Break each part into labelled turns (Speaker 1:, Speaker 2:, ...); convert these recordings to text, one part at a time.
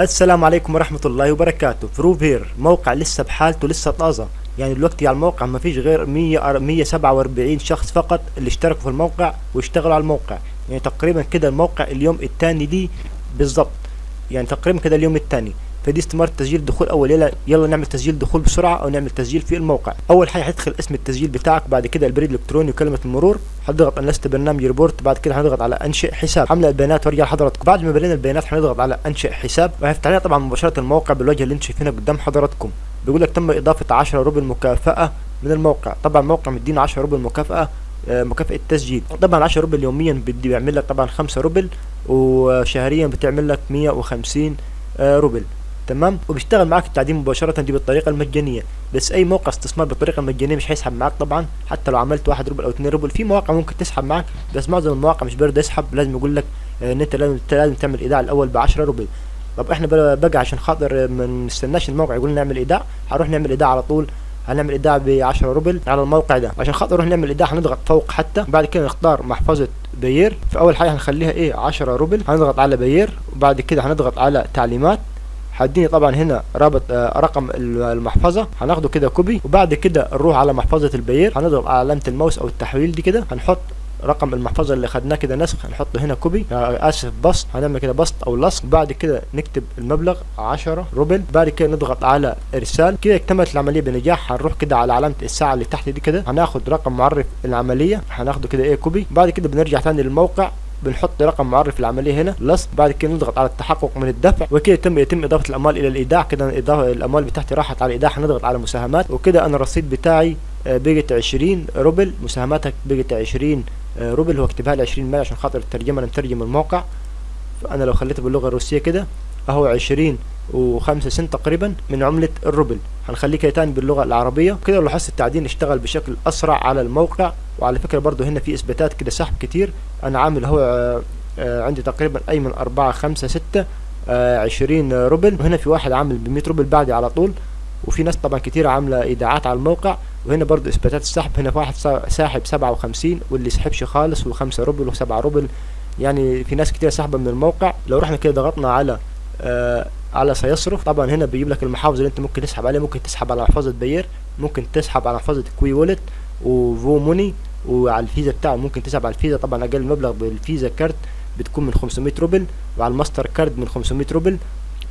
Speaker 1: السلام عليكم ورحمة الله وبركاته. فروف هير موقع لسه بحالته لسه طازة. يعني دلوقتي على الموقع ما فيش غير 100 147 شخص فقط اللي اشتركوا في الموقع واشتغلوا على الموقع. يعني تقريبا كده الموقع اليوم الثاني دي بالظبط يعني تقريبا كده اليوم الثاني فدي استمارة تسجيل دخول أول يلا يلا نعمل تسجيل دخول بسرعة أو نعمل تسجيل في الموقع. أول حاجة هتدخل اسم التسجيل بتاعك بعد كده البريد الإلكتروني وكلمة المرور هتضغط أنا لست برنامج روبوت بعد كده هنضغط على أنشئ حساب. حمل البيانات وارجع لحضراتكم. بعد ما ملينا البيانات هنضغط على أنشئ حساب. وهيفتح لنا طبعا مباشرة الموقع بالواجهة اللي أنتم شايفينها قدام حضراتكم. بيقول لك تم إضافة 10 روبل مكافأة من الموقع. طبعا الموقع مدينا 10 روبل مكافأة آه، مكافأة تسجيل. طبعا 10 روبل يوميا بيعمل لك طبعا 5 روبل وشهريا بتعمل لك 150 آه، روبل. تمام؟ وبيشتغل معاك التعدين مباشرة دي بالطريقة المجانية. بس أي موقع استثمار بالطريقة المجانية مش هيسحب معاك طبعا. حتى لو عملت واحد روبل أو اتنين روبل في مواقع ممكن تسحب معاك. بس معظم المواقع مش بيرضى يسحب. لازم يقول لك إن أنت لازم لازم تعمل إيداع الأول ب 10 روبل. طب إحنا بقى عشان خاطر ما نستناش الموقع يقول نعمل إيداع هنروح نعمل إيداع على طول. هنعمل إيداع ب 10 روبل على الموقع ده. عشان خاطر نروح نعمل إيداع هنضغط فوق حتى. بعد كده نختار محفظة Payeer. فاول حاجة هنخليها إيه؟ 10 روبل. هنضغط على Payeer. وبعد كده هنضغط على تعليمات. هيديني طبعا هنا رابط آه، رقم المحفظة. هناخده كده copy وبعد كده نروح على محفظة ال Payeer. هنضغط على علامة الماوس أو التحويل دي كده. هنحط رقم المحفظة اللي خدناه كده نسخ. هنحطه هنا copy. آه، آسف paste. هنعمل كده paste أو لصق. بعد كده نكتب المبلغ 10 روبل. بعد كده نضغط على إرسال. كده اكتملت العملية بنجاح. هنروح كده على علامة الساعة اللي تحت دي كده. هناخد رقم معرف العملية. هناخده كده إيه copy. بعد كده بنرجع تاني للموقع. بنحط رقم معرف العملية هنا لصق بعد كده نضغط على التحقق من الدفع وكده يتم يتم إضافة الأموال إلى الإيداع كده الأموال بتاعتي راحت على الإيداع هنضغط على مساهمات وكده أنا الرصيد بتاعي آه، بقت 20 روبل مساهماتك بقت 20 آه، روبل هو اكتبها لي 20 مال عشان خاطر الترجمة أنا مترجم الموقع فأنا لو خليته باللغة الروسية كده أهو 20 و5 سنت تقريبا من عملة الروبل هنخليه كده تاني باللغة العربية كده لاحظت التعدين اشتغل بشكل أسرع على الموقع. وعلى فكرة برضو هنا في إثباتات كده سحب كتير. أنا عامل هو آه، آه، عندي تقريبا أي من أربعة خمسة ستة آه، عشرين روبل وهنا في واحد عامل بمية روبل بعدي على طول. وفي ناس طبعا كتير عاملة إيداعات على الموقع. وهنا برضو إثباتات السحب. هنا في واحد سا- ساحب سبعة وخمسين واللي سحبش خالص وخمسة روبل وسبعة روبل يعني في ناس كتير سحبة من الموقع. لو رحنا كده ضغطنا على على سيصرف طبعا هنا بيجيب لك المحافظ اللي انت ممكن تسحب عليه. ممكن تسحب على محفظة Payeer ممكن تسحب على محفظة QIWI Wallet و YooMoney وعلى الفيزا بتاعه. ممكن تسحب على الفيزا. طبعا أقل مبلغ بال Visa card بتكون من 500 روبل وعلى الماستر كارد من 500 روبل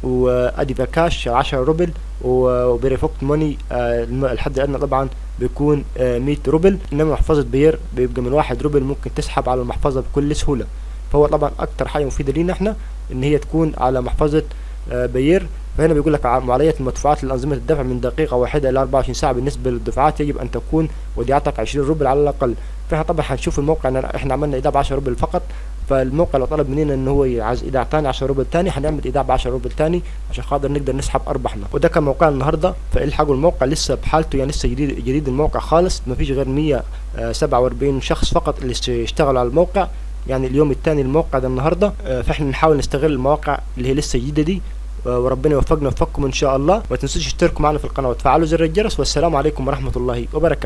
Speaker 1: و AdvCash 10 روبل و Perfect Money آه، الحد الأدنى طبعا بيكون آه، 100 روبل. إنما محفظة Payeer بيبقى من 1 روبل ممكن تسحب على المحفظة بكل سهولة. فهو طبعا أكتر حاجة مفيدة لينا إحنا إن هي تكون على محفظة آه، Payeer فهنا بيقول لك معالجة المدفوعات لأنظمة الدفع من دقيقة واحدة إلى 24 ساعة بالنسبة للدفعات يجب أن تكون وديعتك 20 روبل على الأقل. فإحنا طبعا هنشوف الموقع إن إحنا عملنا إيداع ب 10 روبل فقط. فالموقع لو طلب مننا إن هو عايز إيداع تاني 10 روبل تاني هنعمل إيداع ب 10 روبل تاني عشان خاطر نقدر نسحب أرباحنا. وده كان موقع النهارده. فالحقوا الموقع لسه بحالته يعني لسه جديد جديد الموقع خالص. ما فيش غير 147 شخص فقط اللي اشت- اشتغلوا على الموقع. يعني اليوم الثاني الموقع ده النهارده. آه، فإحنا نحاول نستغل المواقع اللي هي لسه جديدة دي آه، وربنا يوفقنا ويوفقكم إن شاء الله. ما تنسوش تشتركوا معنا في القناة وتفعلوا زر الجرس. والسلام عليكم ورحمة الله وبركاته.